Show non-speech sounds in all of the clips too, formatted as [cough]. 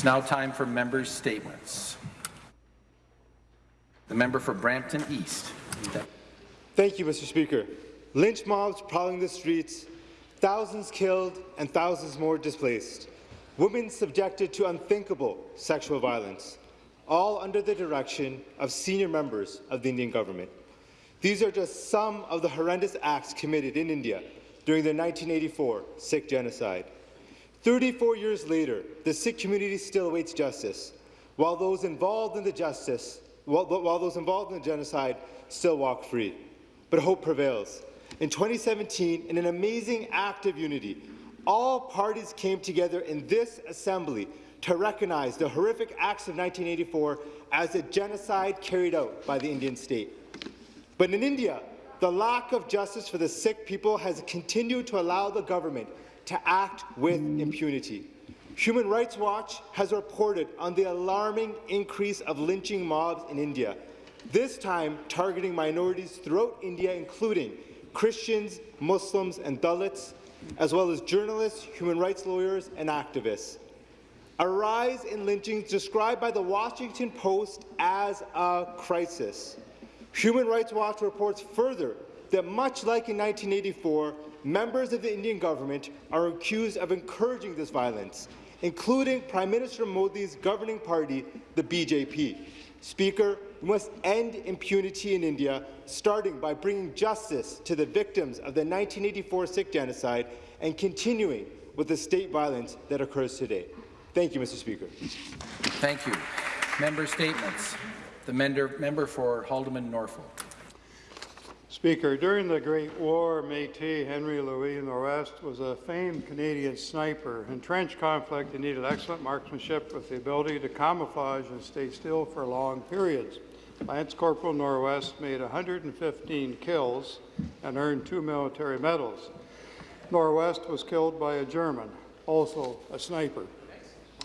It's now time for members' statements. The member for Brampton East. Thank you, Mr. Speaker. Lynch mobs prowling the streets, thousands killed and thousands more displaced, women subjected to unthinkable sexual violence, all under the direction of senior members of the Indian government. These are just some of the horrendous acts committed in India during the 1984 Sikh genocide. 34 years later, the Sikh community still awaits justice, while those involved in the justice, while, while those involved in the genocide still walk free. But hope prevails. In 2017, in an amazing act of unity, all parties came together in this assembly to recognize the horrific acts of 1984 as a genocide carried out by the Indian state. But in India, the lack of justice for the Sikh people has continued to allow the government to act with impunity. Human Rights Watch has reported on the alarming increase of lynching mobs in India, this time targeting minorities throughout India, including Christians, Muslims and Dalits, as well as journalists, human rights lawyers and activists. A rise in lynchings described by the Washington Post as a crisis. Human Rights Watch reports further that much like in 1984, members of the Indian government are accused of encouraging this violence, including Prime Minister Modi's governing party, the BJP. Speaker, we must end impunity in India, starting by bringing justice to the victims of the 1984 Sikh genocide and continuing with the state violence that occurs today. Thank you, Mr. Speaker. Thank you. Member statements. The member, for Haldimand Norfolk. Speaker, during the Great War, Métis Henry Louis Norwest was a famed Canadian sniper. In trench conflict, he needed excellent marksmanship with the ability to camouflage and stay still for long periods. Lance Corporal Norwest made 115 kills and earned two military medals. Norwest was killed by a German, also a sniper.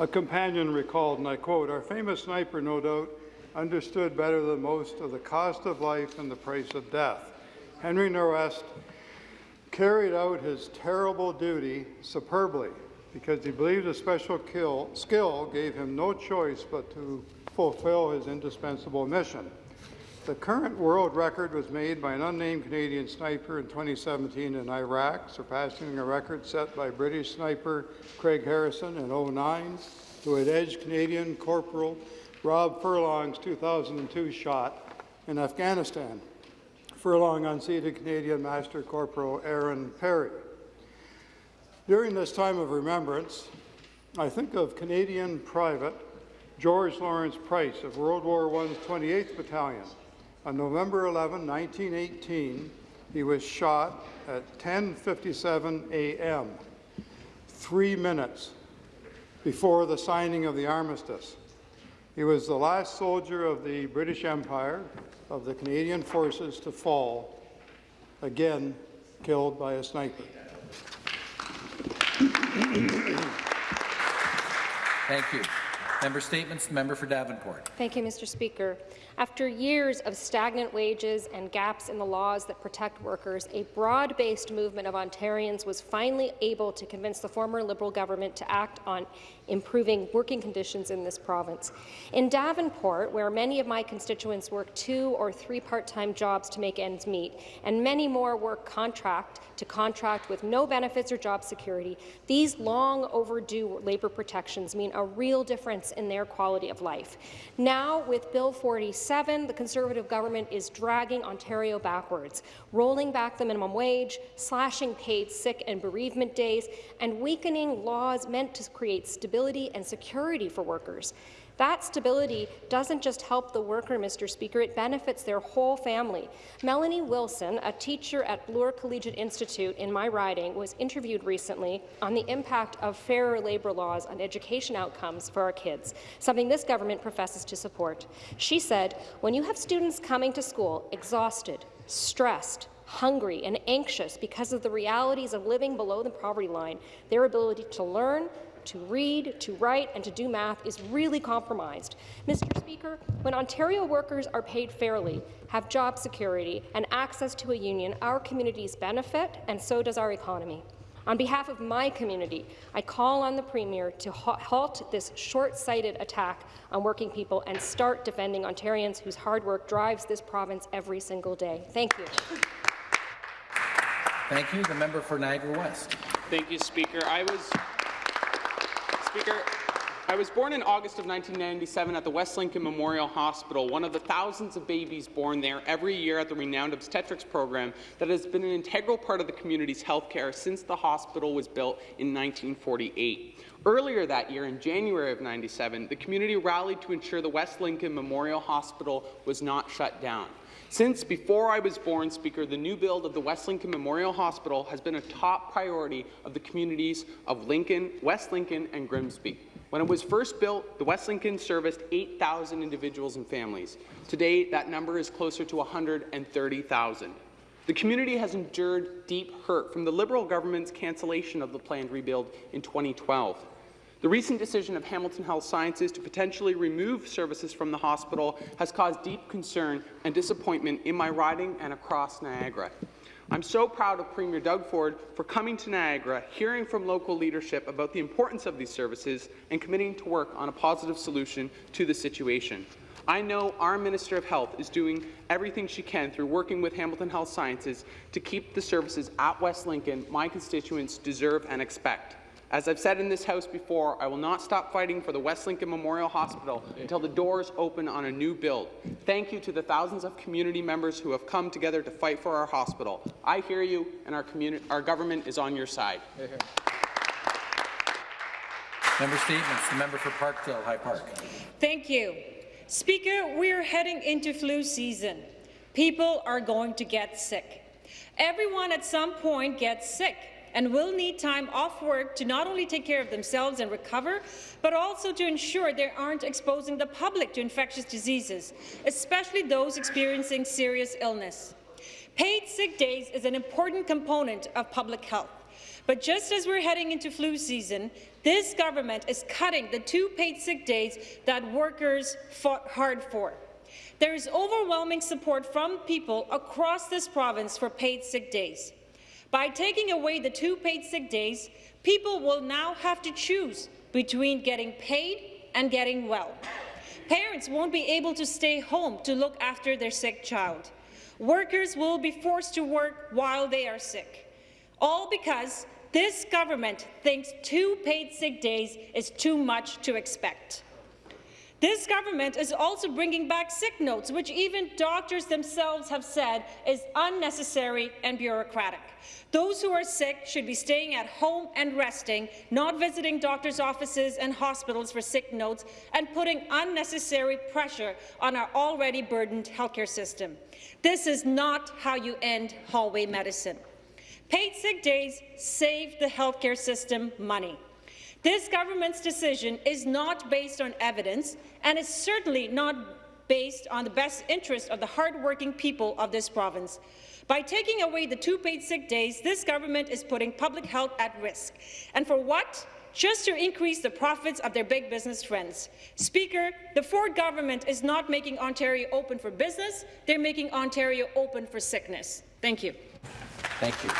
A companion recalled, and I quote, our famous sniper, no doubt, understood better than most of the cost of life and the price of death. Henry Norwest carried out his terrible duty superbly because he believed a special kill, skill gave him no choice but to fulfill his indispensable mission. The current world record was made by an unnamed Canadian sniper in 2017 in Iraq, surpassing a record set by British sniper Craig Harrison in 09, who had edged Canadian Corporal Rob Furlong's 2002 shot in Afghanistan. Furlong unseated Canadian Master Corporal Arron Perry. During this time of remembrance, I think of Canadian Private George Lawrence Price of World War I's 28th Battalion. On November 11, 1918, he was shot at 10.57 a.m., three minutes before the signing of the armistice. He was the last soldier of the British Empire, of the Canadian forces to fall, again killed by a sniper. Thank you. Member Statements, member for Davenport. Thank you, Mr. Speaker. After years of stagnant wages and gaps in the laws that protect workers, a broad-based movement of Ontarians was finally able to convince the former Liberal government to act on improving working conditions in this province. In Davenport, where many of my constituents work two or three part-time jobs to make ends meet, and many more work contract to contract with no benefits or job security, these long overdue labour protections mean a real difference in their quality of life. Now, with Bill 47, the Conservative government is dragging Ontario backwards, rolling back the minimum wage, slashing paid sick and bereavement days, and weakening laws meant to create stability and security for workers. That stability doesn't just help the worker, Mr. Speaker, it benefits their whole family. Melanie Wilson, a teacher at Bloor Collegiate Institute in my riding, was interviewed recently on the impact of fairer labour laws on education outcomes for our kids, something this government professes to support. She said, when you have students coming to school exhausted, stressed, hungry and anxious because of the realities of living below the poverty line, their ability to learn, to read, to write, and to do math is really compromised. Mr. Speaker, when Ontario workers are paid fairly, have job security, and access to a union, our communities benefit, and so does our economy. On behalf of my community, I call on the Premier to halt this short-sighted attack on working people and start defending Ontarians whose hard work drives this province every single day. Thank you. Thank you. The member for Niagara West. Thank you, Speaker. I was Speaker. I was born in August of 1997 at the West Lincoln Memorial Hospital, one of the thousands of babies born there every year at the renowned obstetrics program that has been an integral part of the community's health care since the hospital was built in 1948. Earlier that year, in January of 97, the community rallied to ensure the West Lincoln Memorial Hospital was not shut down. Since before I was born, Speaker, the new build of the West Lincoln Memorial Hospital has been a top priority of the communities of Lincoln, West Lincoln and Grimsby. When it was first built, the West Lincoln serviced 8,000 individuals and families. Today, that number is closer to 130,000. The community has endured deep hurt from the Liberal government's cancellation of the planned rebuild in 2012. The recent decision of Hamilton Health Sciences to potentially remove services from the hospital has caused deep concern and disappointment in my riding and across Niagara. I'm so proud of Premier Doug Ford for coming to Niagara, hearing from local leadership about the importance of these services, and committing to work on a positive solution to the situation. I know our Minister of Health is doing everything she can through working with Hamilton Health Sciences to keep the services at West Lincoln my constituents deserve and expect. As I've said in this House before, I will not stop fighting for the West Lincoln Memorial Hospital until the doors open on a new build. Thank you to the thousands of community members who have come together to fight for our hospital. I hear you, and our, our government is on your side. Member statements. The member for Parkdale High Park. Thank you. Speaker, we are heading into flu season. People are going to get sick. Everyone at some point gets sick and will need time off work to not only take care of themselves and recover, but also to ensure they aren't exposing the public to infectious diseases, especially those experiencing serious illness. Paid sick days is an important component of public health. But just as we're heading into flu season, this government is cutting the two paid sick days that workers fought hard for. There is overwhelming support from people across this province for paid sick days. By taking away the two paid sick days, people will now have to choose between getting paid and getting well. Parents won't be able to stay home to look after their sick child. Workers will be forced to work while they are sick, all because this government thinks two paid sick days is too much to expect. This government is also bringing back sick notes, which even doctors themselves have said is unnecessary and bureaucratic. Those who are sick should be staying at home and resting, not visiting doctors' offices and hospitals for sick notes and putting unnecessary pressure on our already burdened healthcare system. This is not how you end hallway medicine. Paid sick days save the healthcare system money. This government's decision is not based on evidence and is certainly not based on the best interest of the hardworking people of this province. By taking away the two paid sick days, this government is putting public health at risk. And for what? Just to increase the profits of their big business friends. Speaker, the Ford government is not making Ontario open for business, they're making Ontario open for sickness. Thank you. Thank you.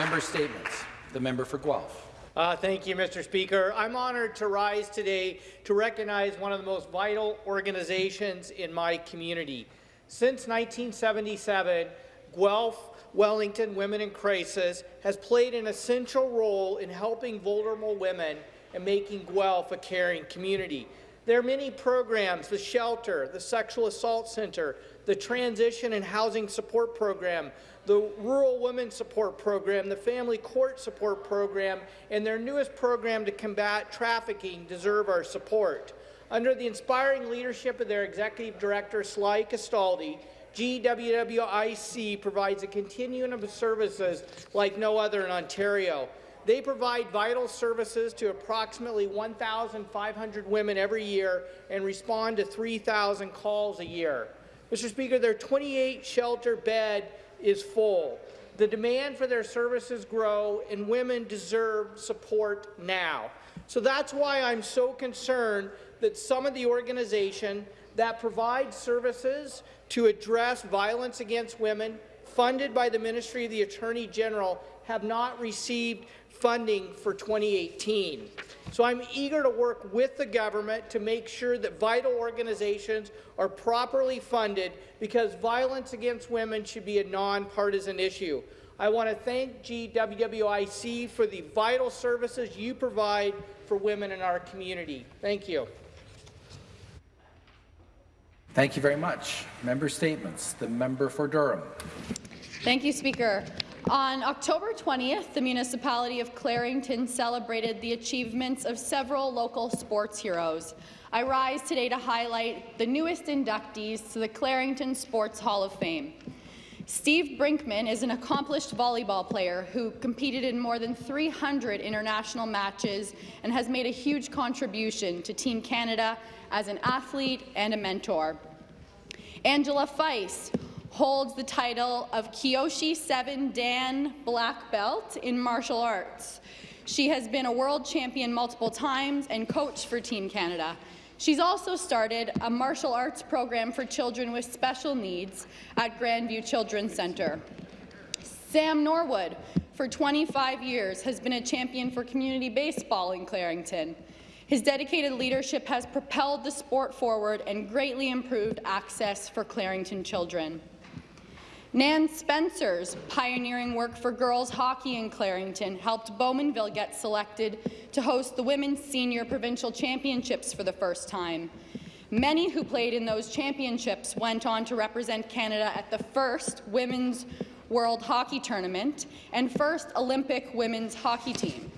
Member statements. The member for Guelph. Uh, thank you, Mr. Speaker. I'm honoured to rise today to recognize one of the most vital organizations in my community. Since 1977, Guelph Wellington Women in Crisis has played an essential role in helping vulnerable women and making Guelph a caring community. There are many programs, the shelter, the sexual assault center, the transition and housing support program, the Rural Women Support Program, the Family Court Support Program, and their newest program to combat trafficking deserve our support. Under the inspiring leadership of their Executive Director, Sly Castaldi, GWWIC provides a continuum of services like no other in Ontario. They provide vital services to approximately 1,500 women every year and respond to 3,000 calls a year. Mr. Speaker, their 28 shelter bed is full. The demand for their services grow, and women deserve support now. So that's why I'm so concerned that some of the organization that provide services to address violence against women, funded by the Ministry of the Attorney General have not received funding for 2018. So I'm eager to work with the government to make sure that vital organizations are properly funded because violence against women should be a nonpartisan issue. I want to thank GWWIC for the vital services you provide for women in our community. Thank you. Thank you very much. Member statements. The member for Durham. Thank you, Speaker. On October 20th, the municipality of Clarington celebrated the achievements of several local sports heroes. I rise today to highlight the newest inductees to the Clarington Sports Hall of Fame. Steve Brinkman is an accomplished volleyball player who competed in more than 300 international matches and has made a huge contribution to Team Canada as an athlete and a mentor. Angela Feist holds the title of Kyoshi 7 Dan Black Belt in martial arts. She has been a world champion multiple times and coached for Team Canada. She's also started a martial arts program for children with special needs at Grandview Children's Centre. Sam Norwood, for 25 years, has been a champion for community baseball in Clarington. His dedicated leadership has propelled the sport forward and greatly improved access for Clarington children. Nan Spencer's pioneering work for girls hockey in Clarington helped Bowmanville get selected to host the Women's Senior Provincial Championships for the first time. Many who played in those championships went on to represent Canada at the first Women's World Hockey Tournament and first Olympic women's hockey team.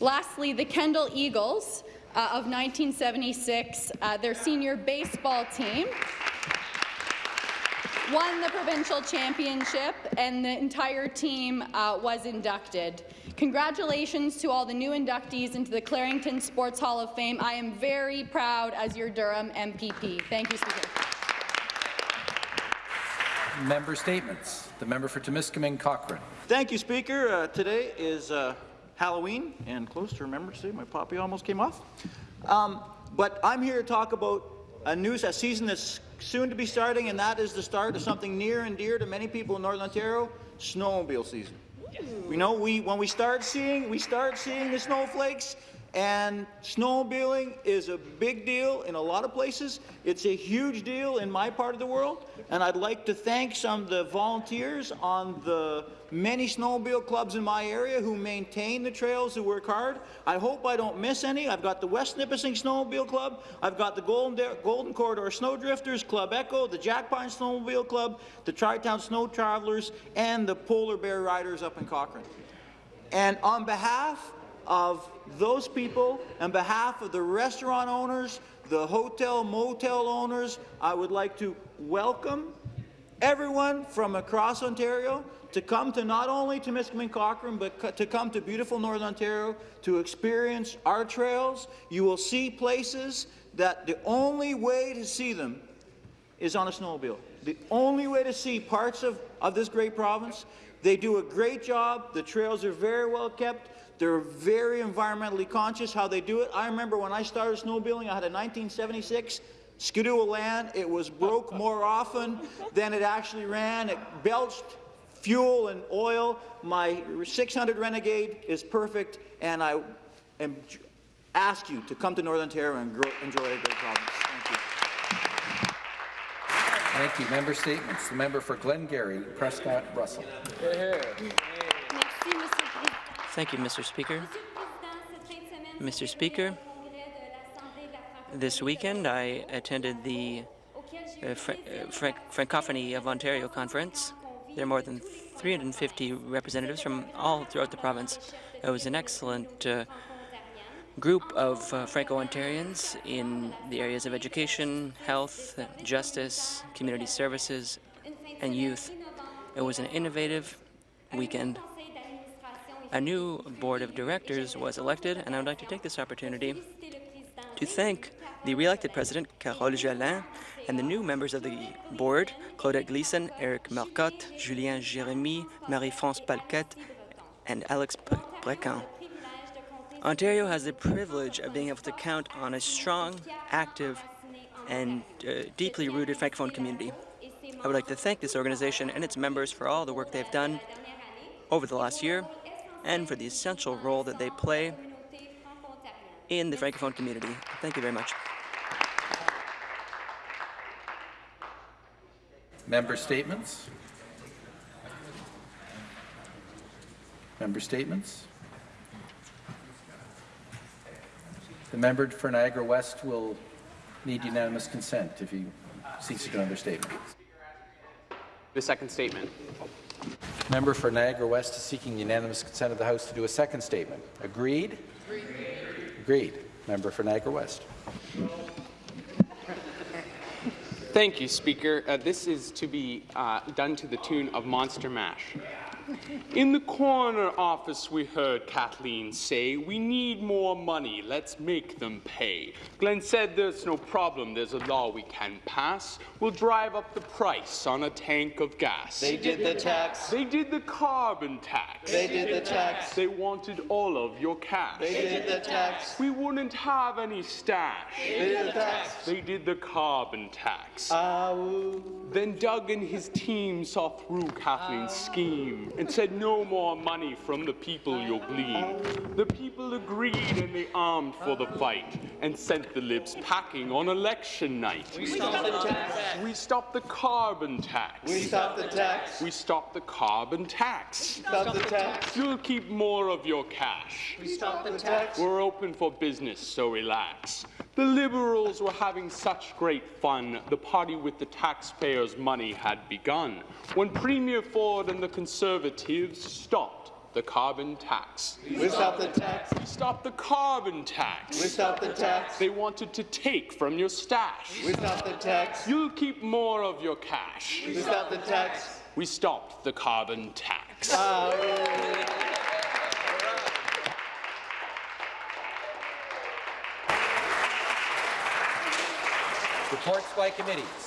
Lastly, the Kendal Eagles uh, of 1976, uh, their senior baseball team, won the provincial championship and the entire team uh, was inducted. Congratulations to all the new inductees into the Clarington Sports Hall of Fame. I am very proud as your Durham MPP. Thank you, Speaker. Member statements. The member for Timiskaming Cochrane. Thank you, Speaker. Uh, today is uh, Halloween, and close to Remembrance Day. My poppy almost came off. Um, but I'm here to talk about a news, a season that's soon to be starting, and that is the start of something near and dear to many people in Northern Ontario, snowmobile season. We know we when we start seeing we start seeing the snowflakes, and snowmobiling is a big deal in a lot of places. It's a huge deal in my part of the world, and I'd like to thank some of the volunteers on the many snowmobile clubs in my area who maintain the trails, who work hard. I hope I don't miss any. I've got the West Nipissing Snowmobile Club, I've got the Golden, Golden Corridor Snowdrifters, Club Echo, the Jackpine Snowmobile Club, the Tri-Town Snow Travelers, and the Polar Bear Riders up in Cochrane. And on behalf of those people, on behalf of the restaurant owners, the hotel, motel owners, I would like to welcome everyone from across Ontario to come to not only to Timiskaming Cochrane, but to come to beautiful Northern Ontario to experience our trails. You will see places that the only way to see them is on a snowmobile. The only way to see parts of, of this great province. They do a great job. The trails are very well kept. They're very environmentally conscious how they do it. I remember when I started snowmobiling, I had a 1976 Ski-Doo Elan. It was broke [laughs] more often than it actually ran. It belched fuel and oil. My 600 Renegade is perfect, and I am, ask you to come to Northern Ontario and grow, enjoy a great province. Thank you. Thank you. Member statements. The member for Glengarry, Prescott Russell. Thank you, Mr. Speaker. Mr. Speaker, this weekend I attended the uh, Fra uh, Fra Francophonie of Ontario conference. There are more than 350 representatives from all throughout the province. It was an excellent uh, group of uh, Franco-Ontarians in the areas of education, health, justice, community services, and youth. It was an innovative weekend. A new board of directors was elected, and I would like to take this opportunity to thank the re-elected president, Carol Jolin, and the new members of the board, Claudette Gleason, Eric Marcotte, Julien Jérémy, Marie-France Palquette, and Alex Brecan. Ontario has the privilege of being able to count on a strong, active, and uh, deeply rooted Francophone community. I would like to thank this organization and its members for all the work they've done over the last year and for the essential role that they play in the Francophone community. Thank you very much. Member statements? Member statements? The member for Niagara West will need unanimous consent if he seeks to do another statement. The second statement. Member for Niagara West is seeking unanimous consent of the House to do a second statement. Agreed? Agreed. Member for Niagara West. Thank you, Speaker. Uh, this is to be uh, done to the tune of Monster Mash. In the corner office, we heard Kathleen say, We need more money, let's make them pay. Glenn said, There's no problem, there's a law we can pass. We'll drive up the price on a tank of gas. They did the tax. They did the carbon tax. They did the tax. They wanted all of your cash. They did the tax. We wouldn't have any stash. They did the tax. They did the carbon tax. Ow. Then Doug and his team saw through Kathleen's scheme and said no more money from the people you'll glean. The people agreed and they armed for the fight and sent the libs packing on election night. We stopped the tax. We stopped the carbon tax. We stopped the tax. We stopped the carbon tax. We Stop the tax. You'll keep more of your cash. We stopped the tax. We're open for business, so relax. The Liberals were having such great fun, the party with the taxpayers' money had begun, when Premier Ford and the Conservatives stopped the carbon tax. We stopped the tax. We stopped the carbon tax. We stopped the tax. They wanted to take from your stash. We stopped the tax. You'll keep more of your cash. We stopped the tax. We stopped the carbon tax. Ah, Reports by committees.